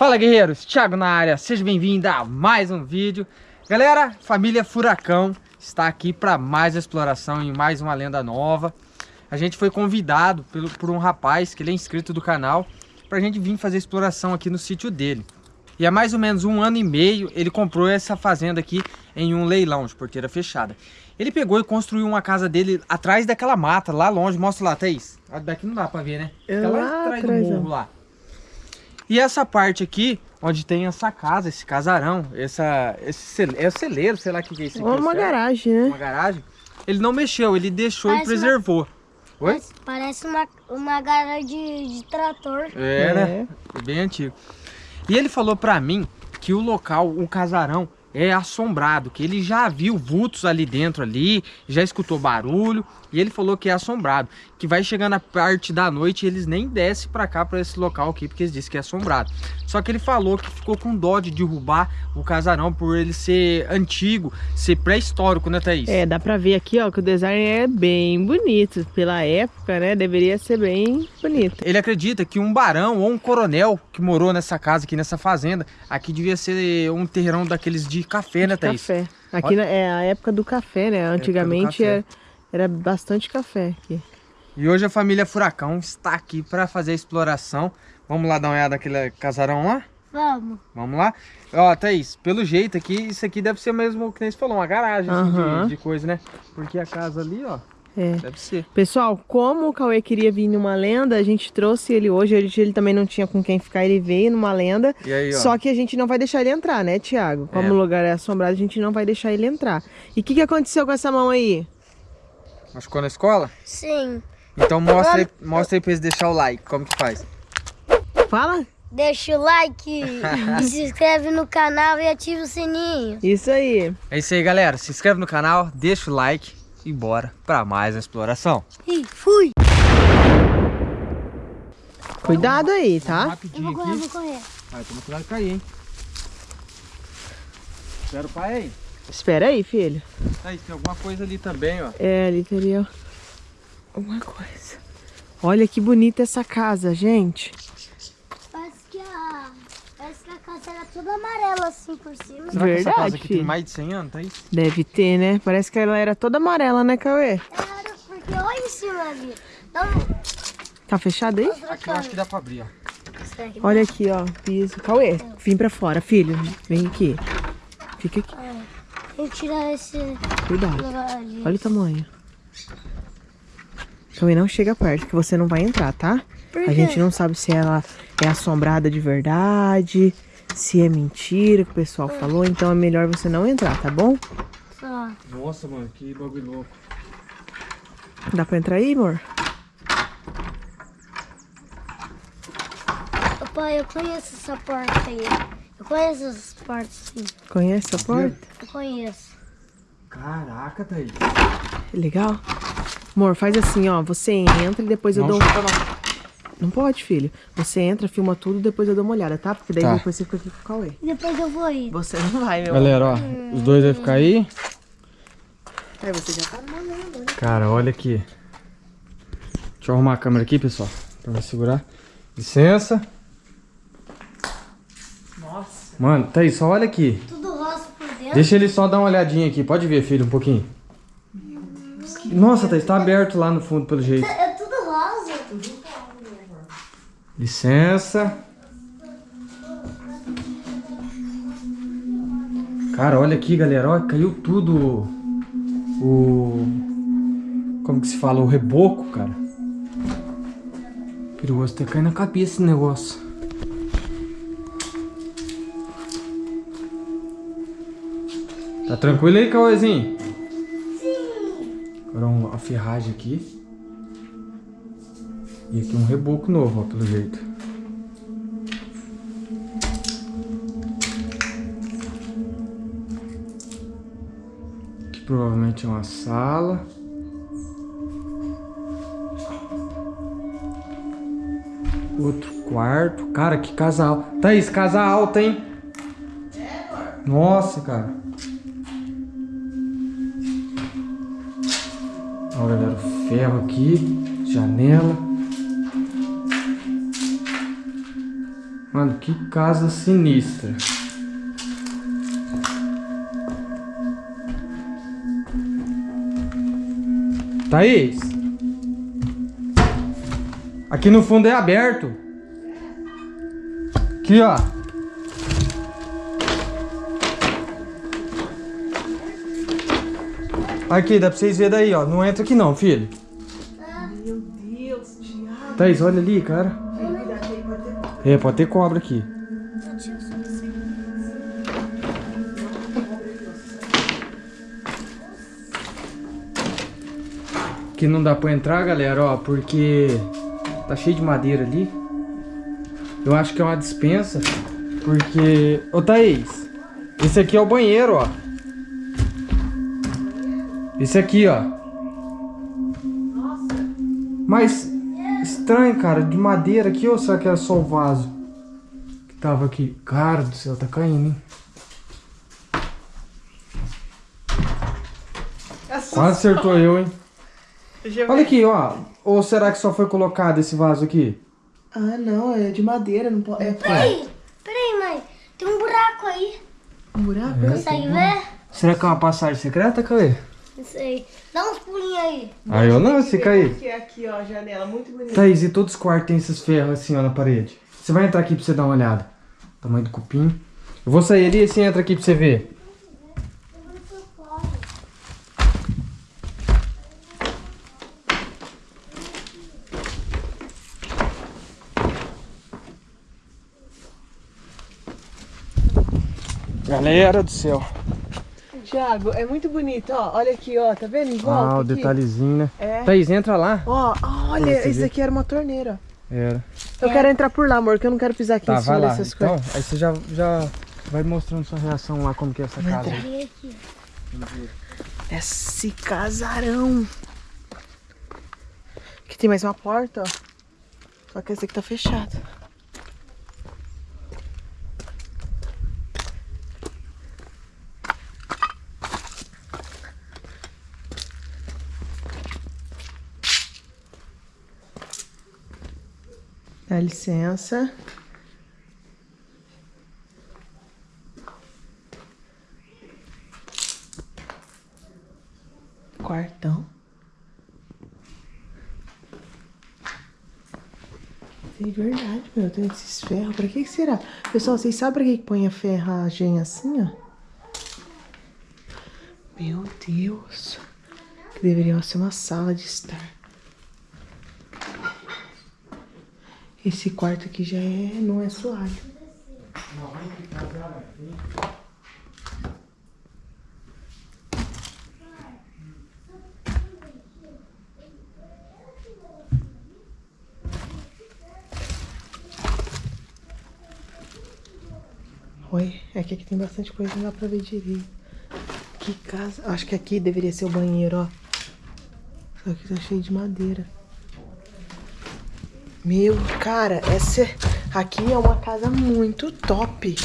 Fala guerreiros, Thiago na área, seja bem-vindo a mais um vídeo. Galera, família Furacão está aqui para mais exploração em mais uma lenda nova. A gente foi convidado pelo, por um rapaz que ele é inscrito do canal Para a gente vir fazer exploração aqui no sítio dele. E há mais ou menos um ano e meio ele comprou essa fazenda aqui em um leilão de porteira fechada. Ele pegou e construiu uma casa dele atrás daquela mata, lá longe, mostra lá, Thaís. Daqui não dá para ver né? Lá, lá atrás do morro lá e essa parte aqui, onde tem essa casa, esse casarão, essa, esse é o celeiro, sei lá o que é isso aqui. Ou uma garagem, né? Uma garagem. Ele não mexeu, ele deixou parece e preservou. Uma, Oi? Parece, uma, uma garagem de, de trator. É, né? É bem antigo. E ele falou pra mim que o local, o casarão, é assombrado, que ele já viu vultos ali dentro ali, já escutou barulho, e ele falou que é assombrado, que vai chegando a parte da noite e eles nem descem para cá, para esse local aqui, porque eles dizem que é assombrado. Só que ele falou que ficou com dó de derrubar o casarão por ele ser antigo, ser pré-histórico, né Thaís? É, dá para ver aqui ó, que o design é bem bonito, pela época, né, deveria ser bem bonito. Ele acredita que um barão ou um coronel que morou nessa casa aqui, nessa fazenda, aqui devia ser um terrão daqueles de café, né Thaís? Café. Aqui Olha... é a época do café, né, antigamente é era bastante café aqui. E hoje a família Furacão está aqui para fazer a exploração. Vamos lá dar uma olhada naquele casarão lá? Vamos. Vamos lá? Ó, Thaís, pelo jeito aqui, isso aqui deve ser mesmo que nem você falou, uma garagem assim, de, de, coisa, né? Porque a casa ali, ó, é. deve ser. Pessoal, como o Cauê queria vir numa lenda, a gente trouxe ele hoje. Ele, ele também não tinha com quem ficar, ele veio numa lenda. E aí, ó. Só que a gente não vai deixar ele entrar, né, Tiago? Como é. o lugar é assombrado, a gente não vai deixar ele entrar. E o que, que aconteceu com essa mão aí? Machucou na escola? Sim. Então mostra aí, mostra aí pra eles deixar o like. Como que faz? Fala. Deixa o like e se inscreve no canal e ativa o sininho. Isso aí. É isso aí, galera. Se inscreve no canal, deixa o like e bora pra mais uma exploração. E fui. Cuidado aí, tá? Rapidinho eu vou correr, aqui. vou correr. Vai, toma cuidado de cair, hein? Espera o pai aí. Espera aí, filho. Aí, tem alguma coisa ali também, ó. É, ali teria alguma coisa. Olha que bonita essa casa, gente. Parece que a, parece que a casa era toda amarela assim por cima. Será Verdade, que essa casa aqui tem mais de 100 anos, tá isso? Deve ter, né? Parece que ela era toda amarela, né, Cauê? Era, porque olha em cima ali. Então, tá fechado aí? Aqui eu acho que dá pra abrir, ó. Olha aqui, ó, piso. Cauê, vem pra fora, filho. Vem aqui. Fica aqui. Vou tirar esse... Cuidado. Olha o tamanho. Também não chega perto, que você não vai entrar, tá? A gente não sabe se ela é assombrada de verdade, se é mentira que o pessoal falou, então é melhor você não entrar, tá bom? Tá. Nossa, mano, que bagulho louco. Dá pra entrar aí, amor? Pai, eu conheço essa porta aí. Eu conheço essas portas, sim. Conhece a porta? Eu conheço. Caraca, Thaís. Legal. Amor, faz assim, ó. Você entra e depois eu não dou... Chuta, não. pode, filho. Você entra, filma tudo, depois eu dou uma olhada, tá? Porque daí tá. depois você fica aqui com o Cauê. Depois eu vou ir. Você não vai, meu Galera, ó. Hum. Os dois vão ficar aí. É, você já tá mandando, né? Cara, olha aqui. Deixa eu arrumar a câmera aqui, pessoal. Pra me segurar. Licença. Mano, tá aí, só olha aqui. Tudo rosa por dentro. Deixa ele só dar uma olhadinha aqui. Pode ver, filho, um pouquinho. Nossa, tá, está aberto lá no fundo, pelo jeito. É tudo rosa. Licença. Cara, olha aqui, galera. Olha, caiu tudo o... Como que se fala? O reboco, cara. Perigoso até cair na cabeça esse negócio. Tá tranquilo aí, Cauêzinho? Sim. Agora uma ferragem aqui. E aqui um reboco novo, ó, pelo jeito. Aqui provavelmente é uma sala. Outro quarto. Cara, que casal. Thaís, casa alta, hein? Nossa, cara. Ó, galera, ferro aqui, janela. Mano, que casa sinistra. Thaís. Aqui no fundo é aberto. Aqui, ó. Aqui, dá pra vocês verem daí, ó. Não entra aqui não, filho. Meu Deus, Thiago. Thaís, olha ali, cara. É, pode ter cobra aqui. Que não dá pra entrar, galera, ó, porque tá cheio de madeira ali. Eu acho que é uma dispensa, porque... Ô, Thaís, esse aqui é o banheiro, ó. Esse aqui, ó. Mas estranho, cara, de madeira aqui ou será que era só o vaso que tava aqui? Cara do céu, tá caindo, hein? Quase acertou eu, hein? Olha aqui, ó. Ou será que só foi colocado esse vaso aqui? Ah, não, é de madeira, não pode. É Peraí, peraí, mãe. Tem um buraco aí. um buraco? Consegue ver? Será que é uma passagem secreta, Cauê? Não sei. Dá uns pulinhos aí. Aí eu não, se cair. Aqui, aqui, ó, janela, muito bonita. Thaís, e todos os quartos tem esses ferros assim, ó, na parede. Você vai entrar aqui pra você dar uma olhada. Tamanho do cupim. Eu vou sair ali e você entra aqui pra você ver. Galera do céu. Thiago, é muito bonito, ó. Olha aqui, ó, tá vendo? Em volta Ah, o aqui. detalhezinho, né? É. Thaís, entra lá. Ó, olha, isso aqui era uma torneira. Era. Eu quero entrar por lá, amor, que eu não quero pisar aqui Tá, em cima vai lá. dessas Então, coisas. aí você já, já vai mostrando sua reação lá, como que é essa casa. Vem aqui. Esse casarão. Aqui tem mais uma porta, ó. Só que essa aqui tá fechada. Dá licença. Quartão. Tem verdade, meu. Tem esses ferros. Pra que será? Pessoal, vocês sabem pra que que põe a ferragem assim, ó? Meu Deus. Que deveria ser uma sala de estar. Esse quarto aqui já é... não é suave. Oi, é que aqui tem bastante coisa, não dá pra ver direito. Que casa. Acho que aqui deveria ser o banheiro, ó. Só que tá cheio de madeira. Meu, cara, essa aqui é uma casa muito top.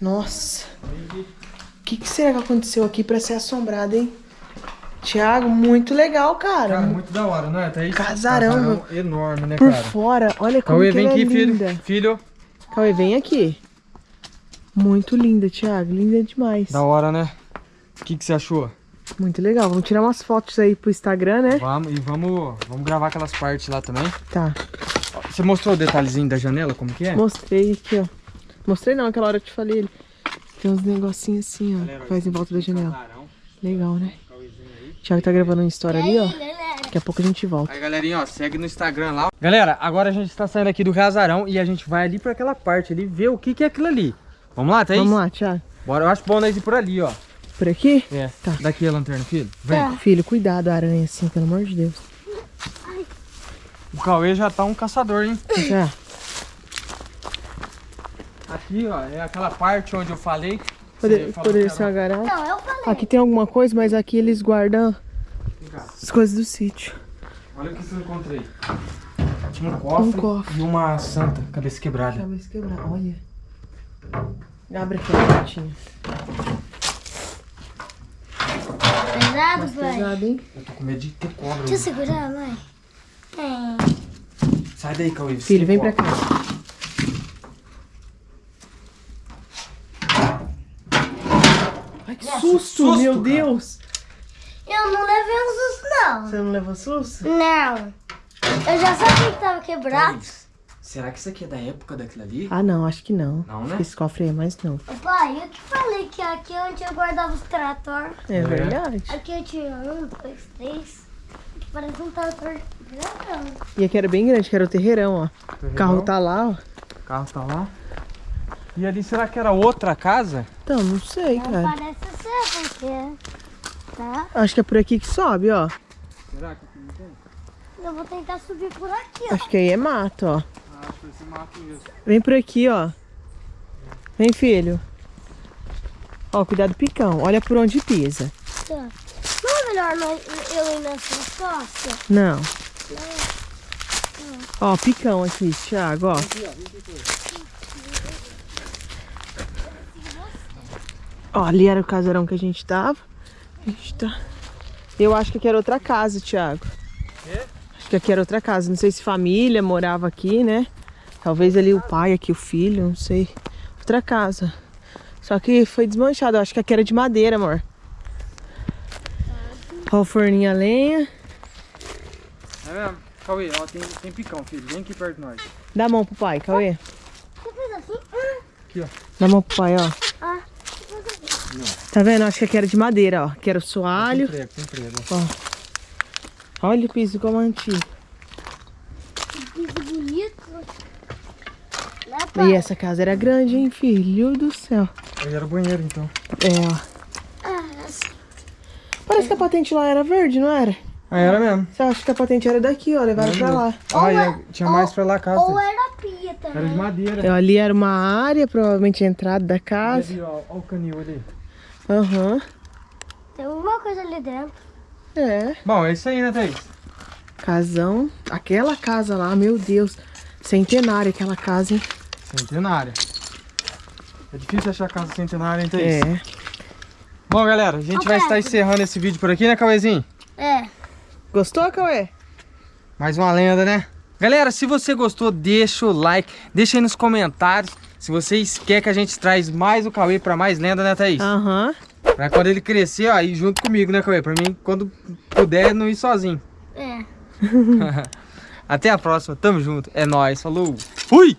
Nossa. O que, que será que aconteceu aqui pra ser assombrada, hein? Tiago, muito legal, cara. Cara, muito da hora, não é? Thaís? Casarão, Casarão enorme, né, Por cara? fora, olha como Cauê, que vem é aqui, filho. linda. Filho, Cauê, vem aqui. Muito linda, Thiago. Linda demais. da hora, né? O que, que você achou? Muito legal. Vamos tirar umas fotos aí pro Instagram, né? Vamos, e vamos, vamos gravar aquelas partes lá também. Tá. Você mostrou o detalhezinho da janela, como que é? Mostrei aqui, ó. Mostrei não, aquela hora eu te falei. Tem uns negocinhos assim, ó. Galera, que faz em volta da janela. Casarão, Legal, né? Aí. Thiago tá gravando uma história ali, ó. Daqui a pouco a gente volta. Aí, galerinha, ó, segue no Instagram lá. Galera, agora a gente está saindo aqui do casarão e a gente vai ali pra aquela parte ali ver o que que é aquilo ali. Vamos lá, Thaís? Vamos lá, Thiago. Bora, eu acho bom nós ir por ali, ó. Por aqui? É, Tá. daqui a lanterna, filho. Vem. Filho, cuidado, aranha assim, pelo amor de Deus. O Cauê já tá um caçador, hein? Já. Aqui, ó, é aquela parte onde eu falei. Poder, poderia ser uma garagem. Não, eu falei. Aqui tem alguma coisa, mas aqui eles guardam as coisas do sítio. Olha o que eu encontrei. Tinha um cofre, Um cofre. e uma santa, cabeça quebrada. Cabeça quebrada, olha. Abre aquela portinha pesado, mais pai. pesado, hein? Eu tô com medo de ter cobra. Deixa eu segurar, mãe. É. Sai daí, Cauê. Filho, vem cobra. pra cá. Ai, que Nossa, susto, susto, meu cara. Deus. Eu não levei um susto, não. Você não levou susto? Não. Eu já sabia que tava quebrado. Será que isso aqui é da época daquilo ali? Ah, não, acho que não. Não, Acho né? esse cofre aí é mais novo. Ô, Pai, eu que falei que aqui é onde eu guardava os trator. É, verdade. Aqui eu tinha um, dois, três. Aqui parece um trator grandão. E aqui era bem grande, que era o terreirão, ó. O carro tá lá, ó. O carro tá lá. E ali, será que era outra casa? Então, não sei, Não cara. parece ser, porque... Tá? Acho que é por aqui que sobe, ó. Será que não tem? Eu vou tentar subir por aqui, ó. Acho que aí é mato, ó. Esse mato mesmo. Vem por aqui, ó. Vem, filho. Ó, cuidado picão. Olha por onde pisa. Tá. Não é melhor eu ir nessa costa? Não. Ó, picão aqui, Thiago, ó. Ó, ali era o casarão que a gente tava. A gente tá... Eu acho que aqui era outra casa, Thiago. Acho que aqui era outra casa. Não sei se família morava aqui, né? Talvez ali o pai, aqui o filho, não sei. Outra casa. Só que foi desmanchado. Eu acho que aqui era de madeira, amor. Ó, o forninho a lenha. É mesmo? Cauê, ó, tem, tem picão, filho. Vem aqui perto de nós. Dá a mão pro pai, Cauê. Aqui, ó. Dá a mão pro pai, ó. ah. Tá vendo? Acho que aqui era de madeira, ó. Que era o soalho. Tem prego, tem prego. Olha o piso como é antigo. Que piso bonito. Né, pai? E essa casa era grande, hein, filho do céu. Aí era o banheiro, então. É, ó. Ah. Parece que a patente lá era verde, não era? Ah, era mesmo. Você acha que a patente era daqui, ó. Levaram pra lá. Ah, e Ou a- tinha mais pra lá a casa. Ou era pia também. Era de madeira. Ó, ali era uma área, provavelmente a entrada da Olha casa. ali, ó, ó o canil ali. Aham. Tem alguma coisa ali dentro. É. Bom, é isso aí, né, Thaís? Casão. Aquela casa lá, meu Deus. Centenária aquela casa, hein? Centenária. É difícil achar casa centenária, hein, Thaís? É. Bom, galera, a gente Ô, vai estar encerrando esse vídeo por aqui, né, Cauêzinho? É. Gostou, Cauê? Mais uma lenda, né? Galera, se você gostou, deixa o like, deixa aí nos comentários se vocês querem que a gente traz mais o Cauê pra mais lenda, né, Thaís? Aham. Pra quando ele crescer, ó, ir junto comigo, né, Cauê? Pra mim, quando puder, não ir sozinho. É. Até a próxima, tamo junto, é nóis, falou, fui!